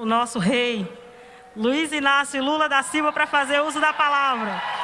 o nosso rei, Luiz Inácio Lula da Silva, para fazer uso da palavra.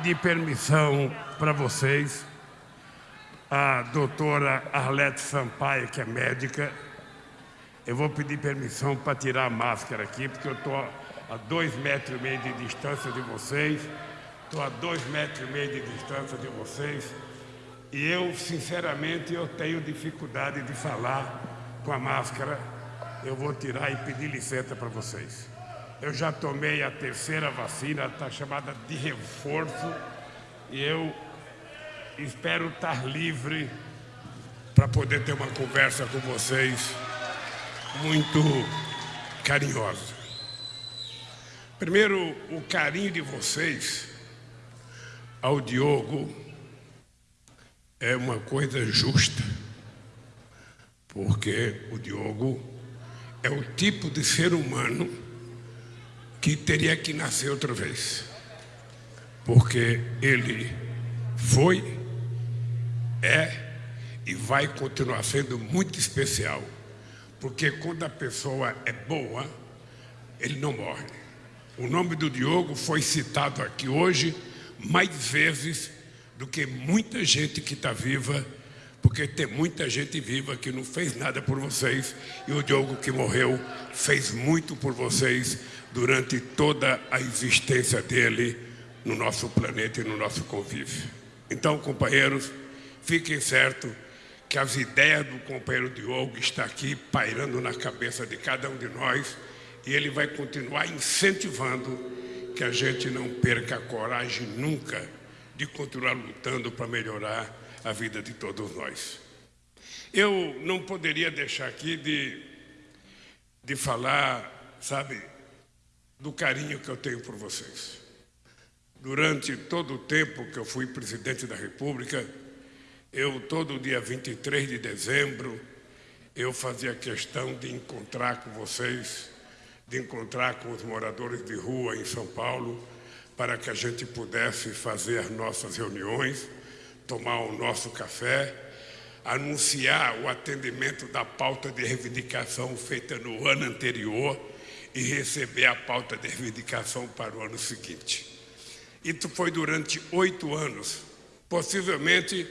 Pedir permissão para vocês. A doutora Arlete Sampaio, que é médica, eu vou pedir permissão para tirar a máscara aqui, porque eu estou a dois metros e meio de distância de vocês. Estou a dois metros e meio de distância de vocês. E eu, sinceramente, eu tenho dificuldade de falar com a máscara. Eu vou tirar e pedir licença para vocês. Eu já tomei a terceira vacina, está chamada de reforço, e eu espero estar livre para poder ter uma conversa com vocês muito carinhosa. Primeiro, o carinho de vocês ao Diogo é uma coisa justa, porque o Diogo é o tipo de ser humano que teria que nascer outra vez. Porque ele foi, é e vai continuar sendo muito especial. Porque quando a pessoa é boa, ele não morre. O nome do Diogo foi citado aqui hoje mais vezes do que muita gente que está viva, porque tem muita gente viva que não fez nada por vocês e o Diogo que morreu fez muito por vocês durante toda a existência dele no nosso planeta e no nosso convívio. Então, companheiros, fiquem certos que as ideias do companheiro Diogo estão aqui pairando na cabeça de cada um de nós e ele vai continuar incentivando que a gente não perca a coragem nunca de continuar lutando para melhorar a vida de todos nós. Eu não poderia deixar aqui de, de falar, sabe, do carinho que eu tenho por vocês. Durante todo o tempo que eu fui presidente da República, eu, todo dia 23 de dezembro, eu fazia questão de encontrar com vocês, de encontrar com os moradores de rua em São Paulo, para que a gente pudesse fazer as nossas reuniões, tomar o nosso café, anunciar o atendimento da pauta de reivindicação feita no ano anterior e receber a pauta de reivindicação para o ano seguinte. Isso foi durante oito anos. Possivelmente,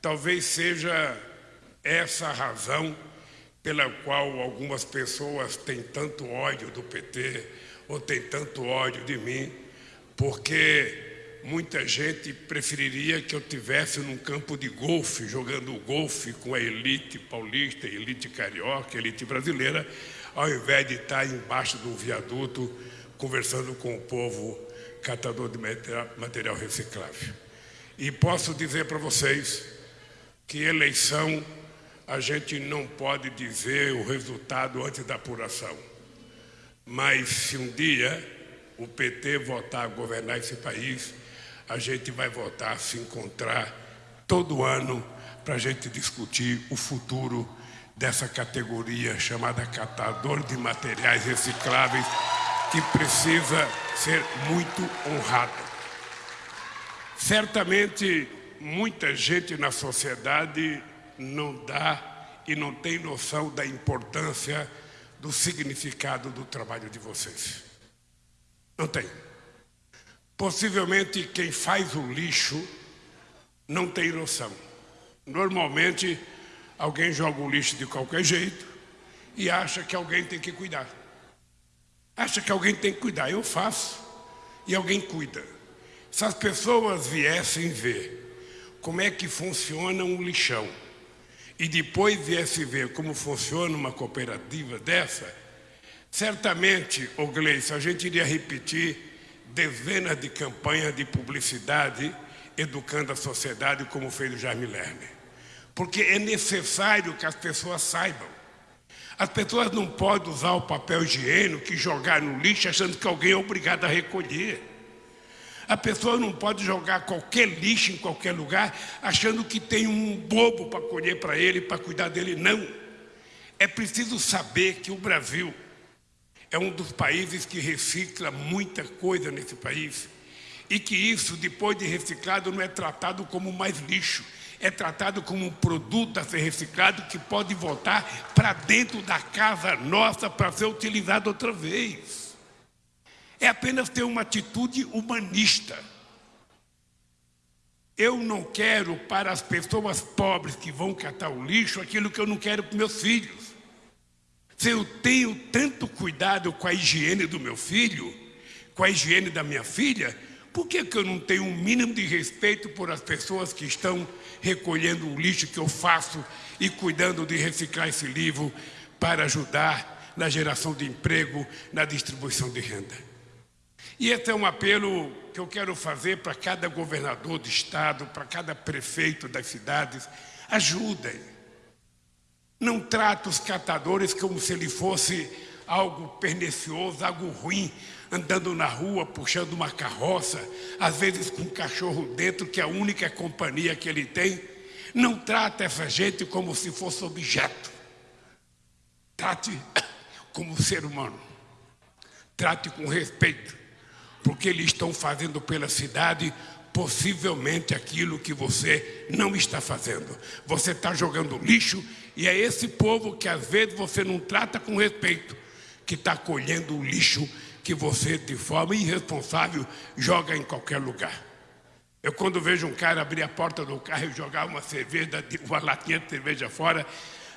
talvez seja essa a razão pela qual algumas pessoas têm tanto ódio do PT ou têm tanto ódio de mim, porque muita gente preferiria que eu tivesse num campo de golfe, jogando golfe com a elite paulista, elite carioca, elite brasileira, ao invés de estar embaixo do viaduto conversando com o povo catador de material reciclável. E posso dizer para vocês que eleição a gente não pode dizer o resultado antes da apuração. Mas se um dia o PT votar a governar esse país, a gente vai votar se encontrar todo ano para a gente discutir o futuro dessa categoria chamada catador de materiais recicláveis, que precisa ser muito honrado. Certamente, muita gente na sociedade não dá e não tem noção da importância do significado do trabalho de vocês. Não tem. Possivelmente quem faz o lixo não tem noção. Normalmente Alguém joga o lixo de qualquer jeito e acha que alguém tem que cuidar. Acha que alguém tem que cuidar. Eu faço e alguém cuida. Se as pessoas viessem ver como é que funciona um lixão e depois viessem ver como funciona uma cooperativa dessa, certamente, ô Gleice, a gente iria repetir dezenas de campanhas de publicidade educando a sociedade como fez o Jaime Lerner porque é necessário que as pessoas saibam. As pessoas não podem usar o papel higiênico e jogar no lixo achando que alguém é obrigado a recolher. A pessoa não pode jogar qualquer lixo em qualquer lugar achando que tem um bobo para colher para ele, para cuidar dele. Não. É preciso saber que o Brasil é um dos países que recicla muita coisa nesse país e que isso, depois de reciclado, não é tratado como mais lixo, é tratado como um produto a ser reciclado que pode voltar para dentro da casa nossa para ser utilizado outra vez. É apenas ter uma atitude humanista. Eu não quero para as pessoas pobres que vão catar o lixo aquilo que eu não quero para meus filhos. Se eu tenho tanto cuidado com a higiene do meu filho, com a higiene da minha filha, por que, que eu não tenho um mínimo de respeito por as pessoas que estão recolhendo o lixo que eu faço e cuidando de reciclar esse livro para ajudar na geração de emprego, na distribuição de renda? E esse é um apelo que eu quero fazer para cada governador do estado, para cada prefeito das cidades. Ajudem. Não trate os catadores como se ele fosse algo pernicioso, algo ruim, andando na rua, puxando uma carroça, às vezes com um cachorro dentro, que é a única companhia que ele tem. Não trate essa gente como se fosse objeto. Trate como ser humano. Trate com respeito, porque eles estão fazendo pela cidade possivelmente aquilo que você não está fazendo. Você está jogando lixo e é esse povo que às vezes você não trata com respeito, que está colhendo o lixo que você, de forma irresponsável, joga em qualquer lugar. Eu, quando vejo um cara abrir a porta do carro e jogar uma cerveja, uma latinha de cerveja fora,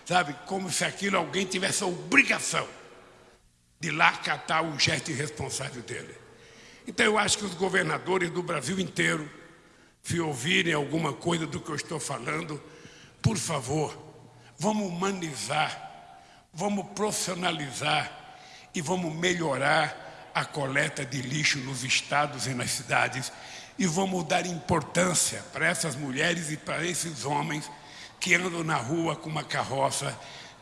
sabe, como se aquilo alguém tivesse a obrigação de lá catar o gesto irresponsável dele. Então, eu acho que os governadores do Brasil inteiro, se ouvirem alguma coisa do que eu estou falando, por favor, vamos humanizar, vamos profissionalizar e vamos melhorar a coleta de lixo nos estados e nas cidades e vamos dar importância para essas mulheres e para esses homens que andam na rua com uma carroça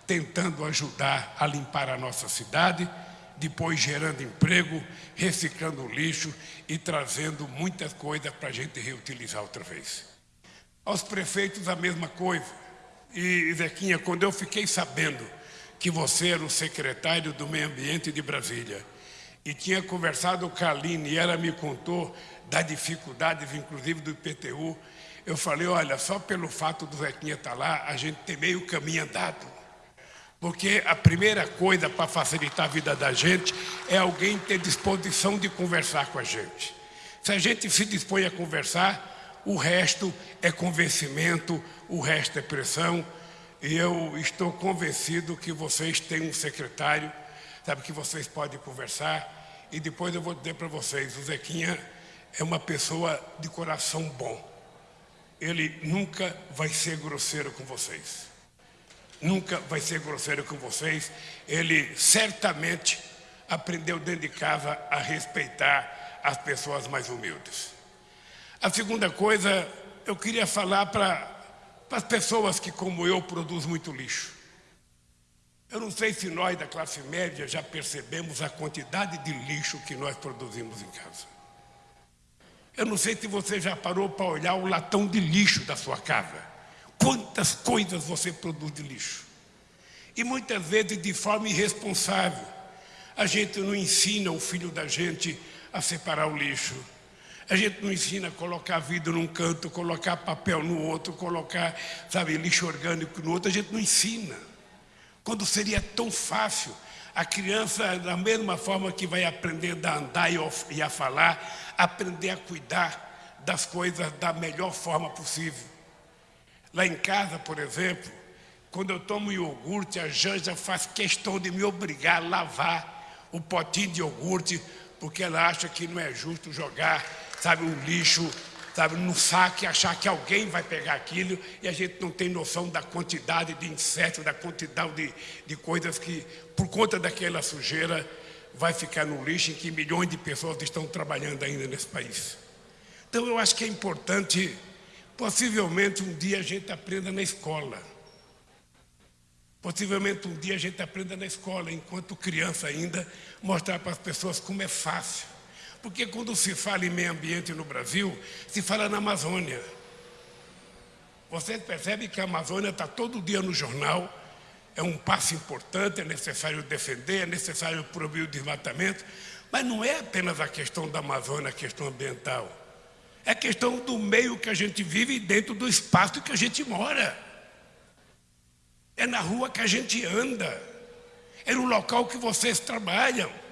tentando ajudar a limpar a nossa cidade, depois gerando emprego, reciclando lixo e trazendo muitas coisas para a gente reutilizar outra vez. Aos prefeitos a mesma coisa. E, Zequinha, quando eu fiquei sabendo que você era o secretário do Meio Ambiente de Brasília, e tinha conversado com a Aline e ela me contou das dificuldades, inclusive do IPTU. Eu falei, olha, só pelo fato do Zequinha estar tá lá, a gente tem meio caminho andado. Porque a primeira coisa para facilitar a vida da gente é alguém ter disposição de conversar com a gente. Se a gente se dispõe a conversar, o resto é convencimento, o resto é pressão. E eu estou convencido que vocês têm um secretário sabe, que vocês podem conversar. E depois eu vou dizer para vocês, o Zequinha é uma pessoa de coração bom. Ele nunca vai ser grosseiro com vocês. Nunca vai ser grosseiro com vocês. Ele certamente aprendeu dentro de casa a respeitar as pessoas mais humildes. A segunda coisa, eu queria falar para as pessoas que, como eu, produzem muito lixo. Eu não sei se nós da classe média já percebemos a quantidade de lixo que nós produzimos em casa. Eu não sei se você já parou para olhar o latão de lixo da sua casa. Quantas coisas você produz de lixo. E muitas vezes de forma irresponsável. A gente não ensina o filho da gente a separar o lixo. A gente não ensina a colocar vidro num canto, colocar papel no outro, colocar, sabe, lixo orgânico no outro. A gente não ensina. Quando seria tão fácil a criança, da mesma forma que vai aprender a andar e a falar, aprender a cuidar das coisas da melhor forma possível. Lá em casa, por exemplo, quando eu tomo iogurte, a Janja faz questão de me obrigar a lavar o potinho de iogurte, porque ela acha que não é justo jogar, sabe, um lixo sabe, no saque, achar que alguém vai pegar aquilo e a gente não tem noção da quantidade de insetos, da quantidade de, de coisas que, por conta daquela sujeira, vai ficar no lixo em que milhões de pessoas estão trabalhando ainda nesse país. Então eu acho que é importante, possivelmente um dia a gente aprenda na escola. Possivelmente um dia a gente aprenda na escola, enquanto criança ainda, mostrar para as pessoas como é fácil. Porque quando se fala em meio ambiente no Brasil, se fala na Amazônia. Você percebe que a Amazônia está todo dia no jornal, é um passo importante, é necessário defender, é necessário proibir o desmatamento, mas não é apenas a questão da Amazônia, a questão ambiental. É a questão do meio que a gente vive dentro do espaço que a gente mora. É na rua que a gente anda. É no local que vocês trabalham.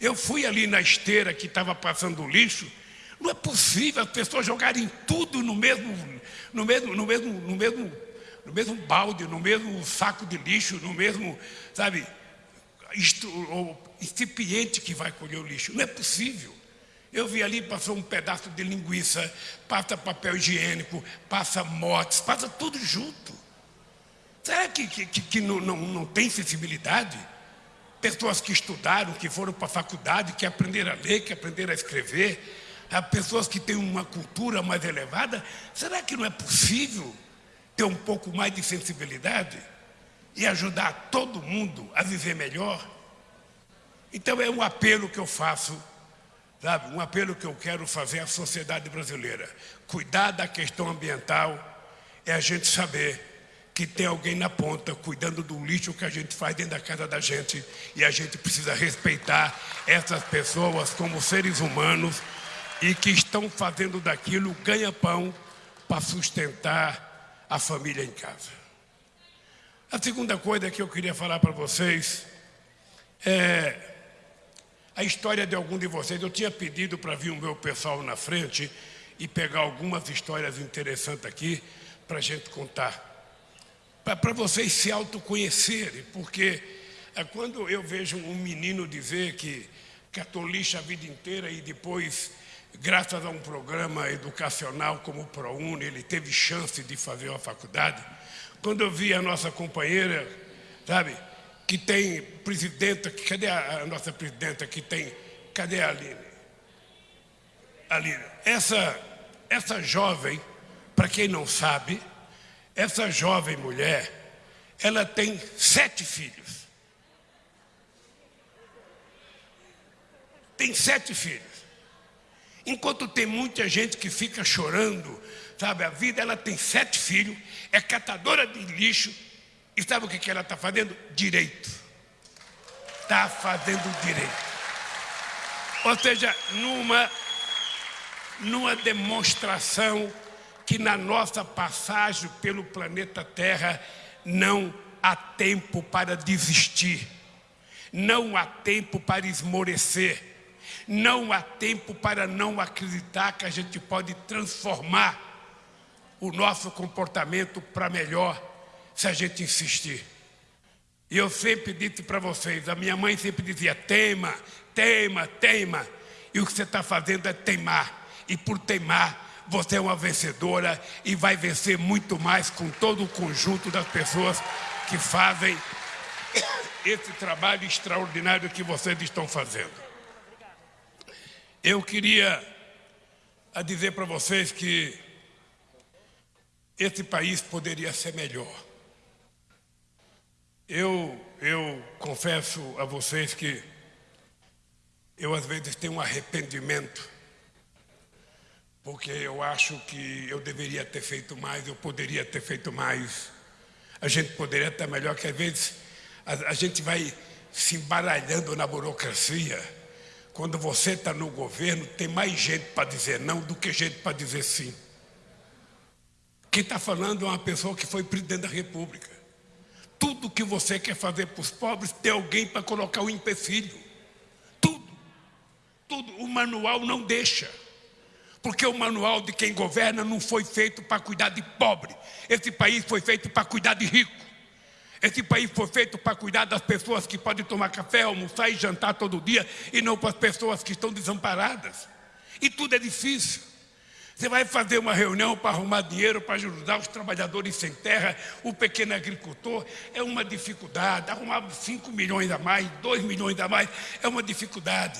Eu fui ali na esteira que estava passando o lixo. Não é possível as pessoas jogarem tudo no mesmo, no mesmo, no mesmo, no mesmo, no mesmo balde, no mesmo saco de lixo, no mesmo, sabe, incipiente que vai colher o lixo. Não é possível. Eu vi ali, passou um pedaço de linguiça, passa papel higiênico, passa motes, passa tudo junto. Será que, que, que não, não, não tem sensibilidade? Pessoas que estudaram, que foram para a faculdade, que aprenderam a ler, que aprenderam a escrever, pessoas que têm uma cultura mais elevada, será que não é possível ter um pouco mais de sensibilidade e ajudar todo mundo a viver melhor? Então é um apelo que eu faço, sabe? Um apelo que eu quero fazer à sociedade brasileira. Cuidar da questão ambiental é a gente saber que tem alguém na ponta cuidando do lixo que a gente faz dentro da casa da gente e a gente precisa respeitar essas pessoas como seres humanos e que estão fazendo daquilo ganha-pão para sustentar a família em casa. A segunda coisa que eu queria falar para vocês é a história de algum de vocês. Eu tinha pedido para vir o meu pessoal na frente e pegar algumas histórias interessantes aqui para a gente contar para vocês se autoconhecerem, porque é quando eu vejo um menino dizer que catou lixo a vida inteira e depois, graças a um programa educacional como o ProUni, ele teve chance de fazer uma faculdade. Quando eu vi a nossa companheira, sabe, que tem presidenta, cadê a, a nossa presidenta que tem, cadê a Aline? Aline, essa, essa jovem, para quem não sabe, essa jovem mulher, ela tem sete filhos. Tem sete filhos. Enquanto tem muita gente que fica chorando, sabe, a vida, ela tem sete filhos, é catadora de lixo, e sabe o que, que ela está fazendo? Direito. Está fazendo direito. Ou seja, numa, numa demonstração que na nossa passagem pelo planeta Terra não há tempo para desistir, não há tempo para esmorecer, não há tempo para não acreditar que a gente pode transformar o nosso comportamento para melhor se a gente insistir. E eu sempre disse para vocês, a minha mãe sempre dizia: teima, teima, teima. E o que você está fazendo é teimar. E por teimar, você é uma vencedora e vai vencer muito mais com todo o conjunto das pessoas que fazem esse trabalho extraordinário que vocês estão fazendo. Eu queria dizer para vocês que esse país poderia ser melhor. Eu, eu confesso a vocês que eu às vezes tenho um arrependimento porque eu acho que eu deveria ter feito mais, eu poderia ter feito mais. A gente poderia estar melhor, que às vezes a, a gente vai se embaralhando na burocracia. Quando você está no governo, tem mais gente para dizer não do que gente para dizer sim. Quem está falando é uma pessoa que foi presidente da República. Tudo que você quer fazer para os pobres, tem alguém para colocar o empecilho. Tudo. Tudo. O manual não deixa. Porque o manual de quem governa não foi feito para cuidar de pobre. Esse país foi feito para cuidar de rico. Esse país foi feito para cuidar das pessoas que podem tomar café, almoçar e jantar todo dia, e não para as pessoas que estão desamparadas. E tudo é difícil. Você vai fazer uma reunião para arrumar dinheiro para ajudar os trabalhadores sem terra, o pequeno agricultor, é uma dificuldade. Arrumar 5 milhões a mais, 2 milhões a mais, é uma dificuldade.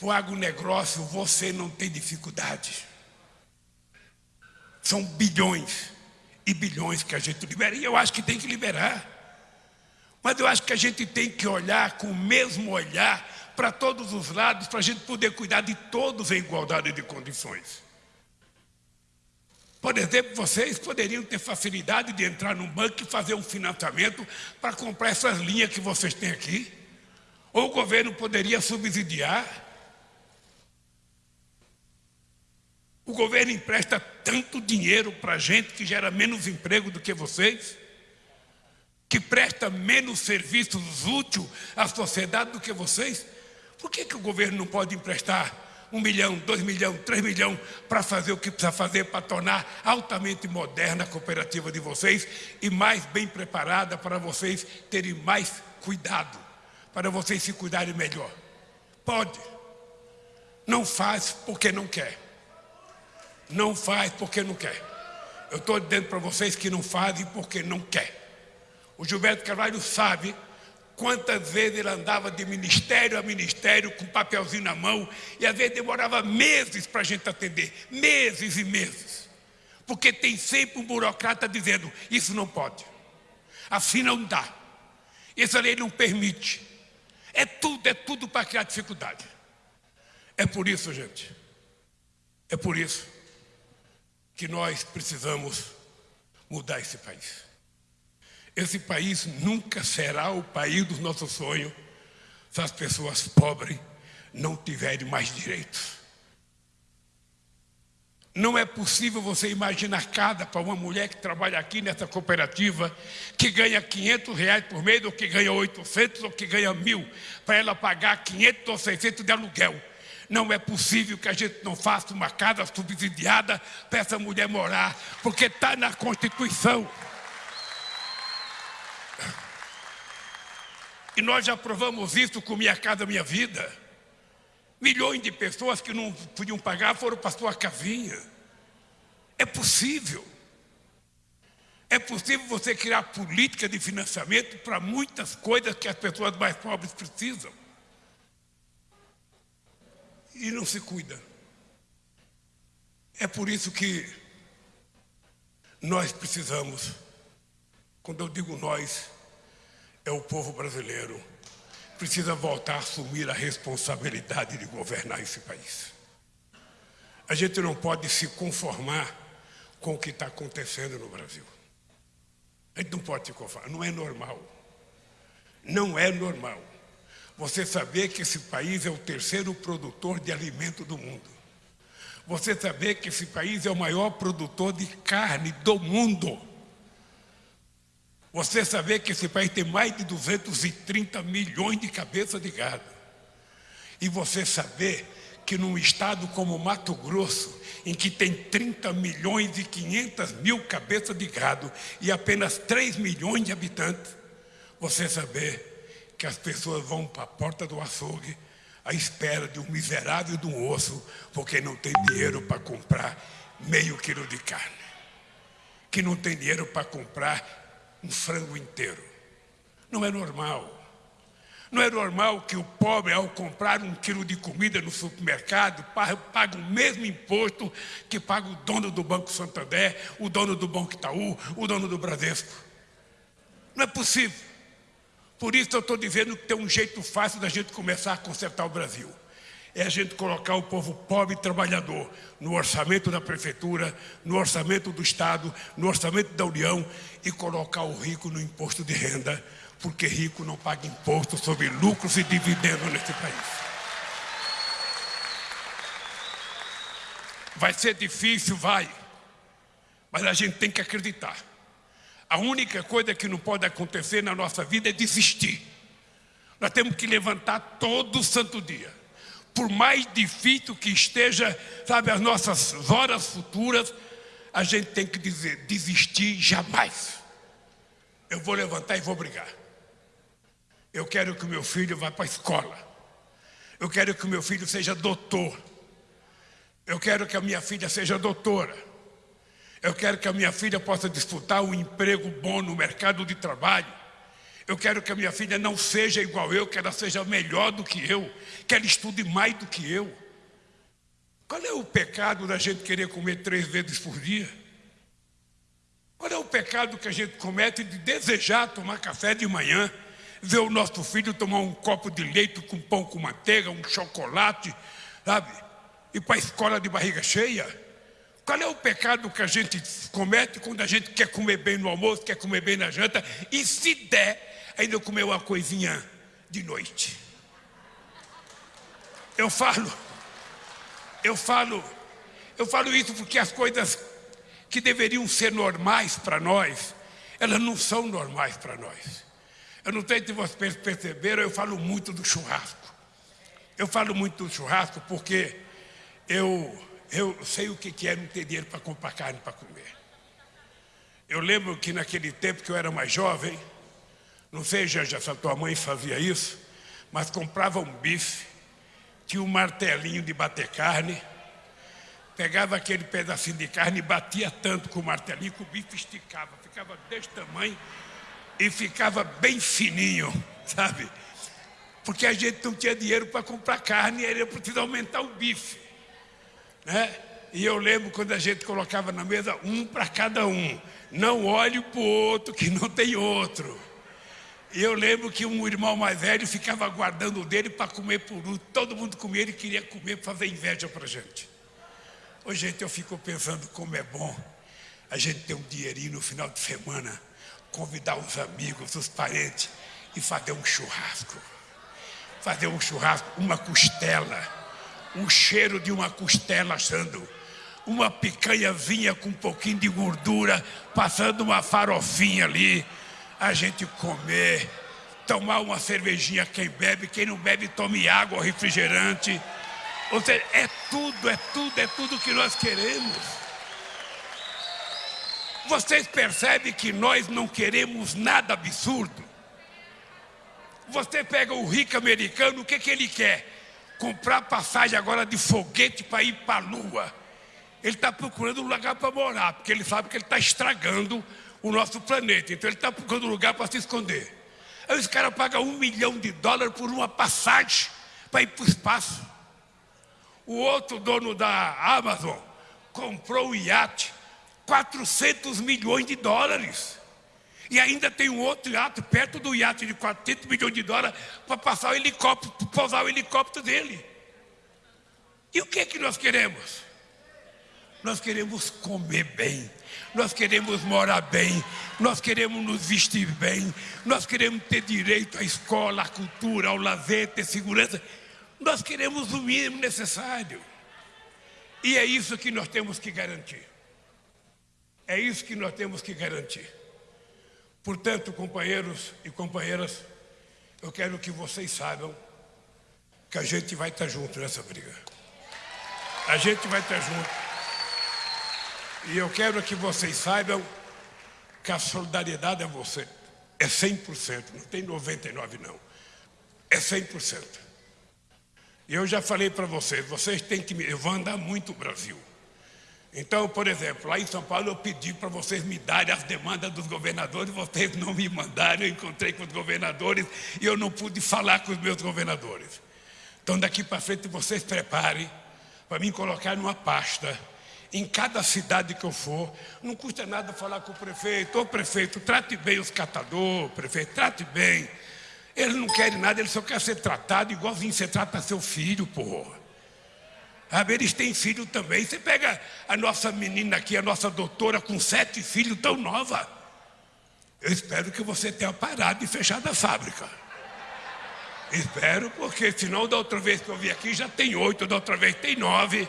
Para o agronegócio você não tem dificuldade. São bilhões e bilhões que a gente libera. E eu acho que tem que liberar. Mas eu acho que a gente tem que olhar com o mesmo olhar para todos os lados, para a gente poder cuidar de todos em igualdade de condições. Por exemplo, vocês poderiam ter facilidade de entrar num banco e fazer um financiamento para comprar essas linhas que vocês têm aqui. Ou o governo poderia subsidiar. O governo empresta tanto dinheiro para gente que gera menos emprego do que vocês, que presta menos serviços úteis à sociedade do que vocês. Por que, que o governo não pode emprestar um milhão, dois milhões, três milhões para fazer o que precisa fazer para tornar altamente moderna a cooperativa de vocês e mais bem preparada para vocês terem mais cuidado, para vocês se cuidarem melhor? Pode. Não faz porque não quer. Não faz porque não quer. Eu estou dizendo para vocês que não fazem porque não quer. O Gilberto Carvalho sabe Quantas vezes ele andava de ministério a ministério com papelzinho na mão e às vezes demorava meses para a gente atender, meses e meses. Porque tem sempre um burocrata dizendo: isso não pode, assim não dá, essa lei não permite. É tudo, é tudo para criar dificuldade. É por isso, gente, é por isso que nós precisamos mudar esse país. Esse país nunca será o país dos nossos sonhos se as pessoas pobres não tiverem mais direitos. Não é possível você imaginar cada para uma mulher que trabalha aqui nessa cooperativa, que ganha 500 reais por mês, ou que ganha 800, ou que ganha mil, para ela pagar 500 ou 600 de aluguel. Não é possível que a gente não faça uma casa subsidiada para essa mulher morar, porque está na Constituição. E nós já provamos isso com Minha Casa Minha Vida. Milhões de pessoas que não podiam pagar foram para sua casinha. É possível. É possível você criar política de financiamento para muitas coisas que as pessoas mais pobres precisam. E não se cuida. É por isso que nós precisamos, quando eu digo nós, é o povo brasileiro. Precisa voltar a assumir a responsabilidade de governar esse país. A gente não pode se conformar com o que está acontecendo no Brasil. A gente não pode se conformar, não é normal. Não é normal. Você saber que esse país é o terceiro produtor de alimento do mundo. Você saber que esse país é o maior produtor de carne do mundo. Você saber que esse país tem mais de 230 milhões de cabeças de gado. E você saber que num estado como Mato Grosso, em que tem 30 milhões e 500 mil cabeças de gado e apenas 3 milhões de habitantes, você saber que as pessoas vão para a porta do açougue à espera de um miserável de um osso, porque não tem dinheiro para comprar meio quilo de carne, que não tem dinheiro para comprar um frango inteiro. Não é normal. Não é normal que o pobre, ao comprar um quilo de comida no supermercado, pague o mesmo imposto que paga o dono do Banco Santander, o dono do Banco Itaú, o dono do Bradesco. Não é possível. Por isso eu estou dizendo que tem um jeito fácil da gente começar a consertar o Brasil é a gente colocar o povo pobre e trabalhador no orçamento da prefeitura, no orçamento do Estado, no orçamento da União e colocar o rico no imposto de renda, porque rico não paga imposto sobre lucros e dividendos nesse país. Vai ser difícil, vai, mas a gente tem que acreditar. A única coisa que não pode acontecer na nossa vida é desistir. Nós temos que levantar todo santo dia por mais difícil que esteja, sabe, as nossas horas futuras, a gente tem que dizer, desistir jamais. Eu vou levantar e vou brigar. Eu quero que o meu filho vá para a escola. Eu quero que o meu filho seja doutor. Eu quero que a minha filha seja doutora. Eu quero que a minha filha possa disputar um emprego bom no mercado de trabalho. Eu quero que a minha filha não seja igual eu, que ela seja melhor do que eu, que ela estude mais do que eu. Qual é o pecado da gente querer comer três vezes por dia? Qual é o pecado que a gente comete de desejar tomar café de manhã ver o nosso filho tomar um copo de leite com pão com manteiga, um chocolate, sabe? Ir para a escola de barriga cheia. Qual é o pecado que a gente comete quando a gente quer comer bem no almoço, quer comer bem na janta e, se der, ainda comer uma coisinha de noite? Eu falo, eu falo, eu falo isso porque as coisas que deveriam ser normais para nós, elas não são normais para nós. Eu não sei se vocês perceberam, eu falo muito do churrasco. Eu falo muito do churrasco porque eu, eu sei o que é não ter dinheiro para comprar carne para comer. Eu lembro que naquele tempo que eu era mais jovem, não sei já se a tua mãe fazia isso, mas comprava um bife, tinha um martelinho de bater carne, pegava aquele pedacinho de carne e batia tanto com o martelinho que o bife esticava, ficava desse tamanho e ficava bem fininho, sabe? Porque a gente não tinha dinheiro para comprar carne era preciso aumentar o bife. Né? E eu lembro quando a gente colocava na mesa um para cada um. Não olhe para o outro que não tem outro. E eu lembro que um irmão mais velho ficava guardando o dele para comer por um. Todo mundo comia, ele queria comer para fazer inveja para a gente. Hoje, gente, eu fico pensando como é bom a gente ter um dinheirinho no final de semana convidar os amigos, os parentes e fazer um churrasco. Fazer um churrasco, uma costela, o cheiro de uma costela assando, uma picanhazinha com um pouquinho de gordura, passando uma farofinha ali, a gente comer, tomar uma cervejinha, quem bebe, quem não bebe, tome água ou refrigerante. Ou seja, é tudo, é tudo, é tudo que nós queremos. Vocês percebem que nós não queremos nada absurdo? Você pega o rico americano, o que, que ele quer? Comprar passagem agora de foguete para ir para a lua. Ele está procurando um lugar para morar, porque ele sabe que ele está estragando o nosso planeta. Então ele está procurando um lugar para se esconder. Aí os caras pagam um milhão de dólares por uma passagem para ir para o espaço. O outro dono da Amazon comprou um iate 400 milhões de dólares. E ainda tem um outro iate perto do iate de 400 milhões de dólares para passar o helicóptero, pousar o helicóptero dele. E o que é que nós queremos? Nós queremos comer bem, nós queremos morar bem, nós queremos nos vestir bem, nós queremos ter direito à escola, à cultura, ao lazer, ter segurança. Nós queremos o mínimo necessário. E é isso que nós temos que garantir. É isso que nós temos que garantir. Portanto, companheiros e companheiras, eu quero que vocês saibam que a gente vai estar junto nessa briga. A gente vai estar junto. E eu quero que vocês saibam que a solidariedade é você. É 100%, não tem 99 não. É 100%. E eu já falei para vocês, vocês têm que me... Eu vou andar muito o Brasil. Então, por exemplo, lá em São Paulo eu pedi para vocês me darem as demandas dos governadores, vocês não me mandaram, eu encontrei com os governadores e eu não pude falar com os meus governadores. Então, daqui para frente, vocês preparem para mim colocar numa pasta, em cada cidade que eu for, não custa nada falar com o prefeito, ô prefeito, trate bem os catadores, prefeito, trate bem. Eles não querem nada, eles só querem ser tratados igualzinho você trata seu filho, porra. Sabe, eles têm filho também. Você pega a nossa menina aqui, a nossa doutora, com sete filhos, tão nova. Eu espero que você tenha parado e fechado a fábrica. Espero, porque senão da outra vez que eu vim aqui já tem oito, da outra vez tem nove.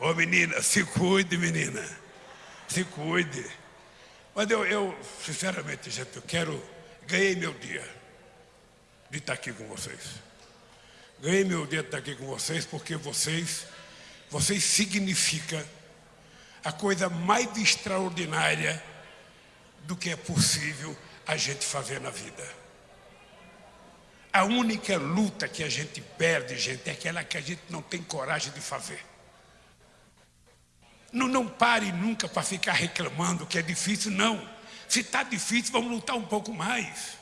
Ô menina, se cuide, menina. Se cuide. Mas eu, eu sinceramente, gente, eu quero. Ganhei meu dia de estar aqui com vocês. Ganhei meu dia de estar aqui com vocês porque vocês, vocês significam a coisa mais extraordinária do que é possível a gente fazer na vida. A única luta que a gente perde, gente, é aquela que a gente não tem coragem de fazer. Não, não pare nunca para ficar reclamando que é difícil, não. Se está difícil, vamos lutar um pouco mais.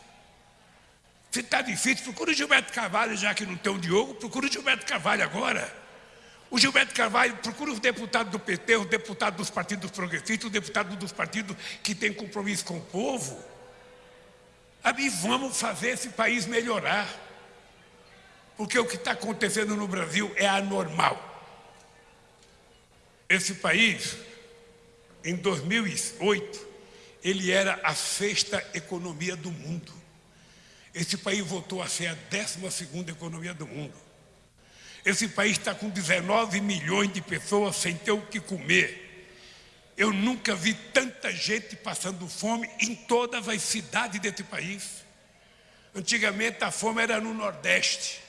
Se está difícil, procura o Gilberto Carvalho, já que não tem o Diogo, procura o Gilberto Carvalho agora. O Gilberto Carvalho procura os deputados do PT, os deputados dos partidos progressistas, os deputados dos partidos que têm compromisso com o povo. E vamos fazer esse país melhorar. Porque o que está acontecendo no Brasil é anormal. Esse país, em 2008, ele era a sexta economia do mundo. Esse país voltou a ser a décima segunda economia do mundo. Esse país está com 19 milhões de pessoas sem ter o que comer. Eu nunca vi tanta gente passando fome em todas as cidades desse país. Antigamente a fome era no Nordeste.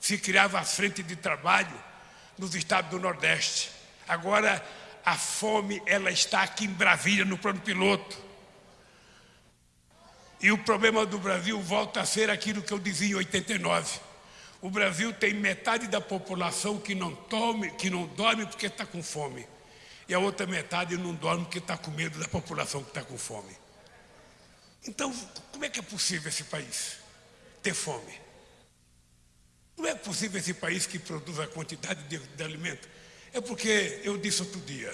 Se criava a frente de trabalho nos estados do Nordeste. Agora a fome ela está aqui em Brasília, no plano piloto. E o problema do Brasil volta a ser aquilo que eu dizia em 89. O Brasil tem metade da população que não, tome, que não dorme porque está com fome. E a outra metade não dorme porque está com medo da população que está com fome. Então, como é que é possível esse país ter fome? Não é possível esse país que produz a quantidade de, de alimento. É porque, eu disse outro dia,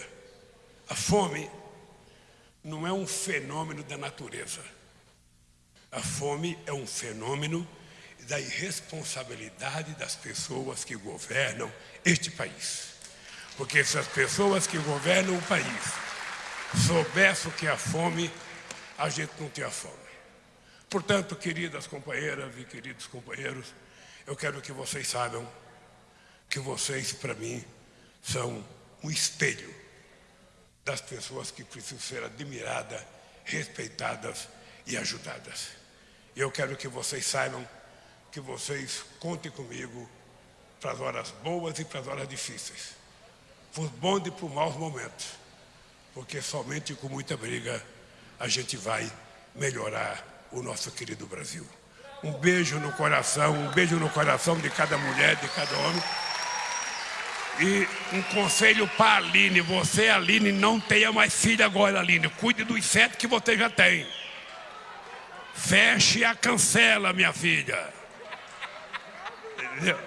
a fome não é um fenômeno da natureza. A fome é um fenômeno da irresponsabilidade das pessoas que governam este país. Porque se as pessoas que governam o país soubessem o que é a fome, a gente não tinha fome. Portanto, queridas companheiras e queridos companheiros, eu quero que vocês saibam que vocês, para mim, são um espelho das pessoas que precisam ser admiradas, respeitadas e ajudadas. Eu quero que vocês saibam que vocês contem comigo para as horas boas e para as horas difíceis. Os bons e para os maus momentos. Porque somente com muita briga a gente vai melhorar o nosso querido Brasil. Um beijo no coração, um beijo no coração de cada mulher, de cada homem. E um conselho para a Aline, você, Aline, não tenha mais filha agora, Aline. Cuide dos sete que você já tem. Feche a cancela, minha filha. Entendeu?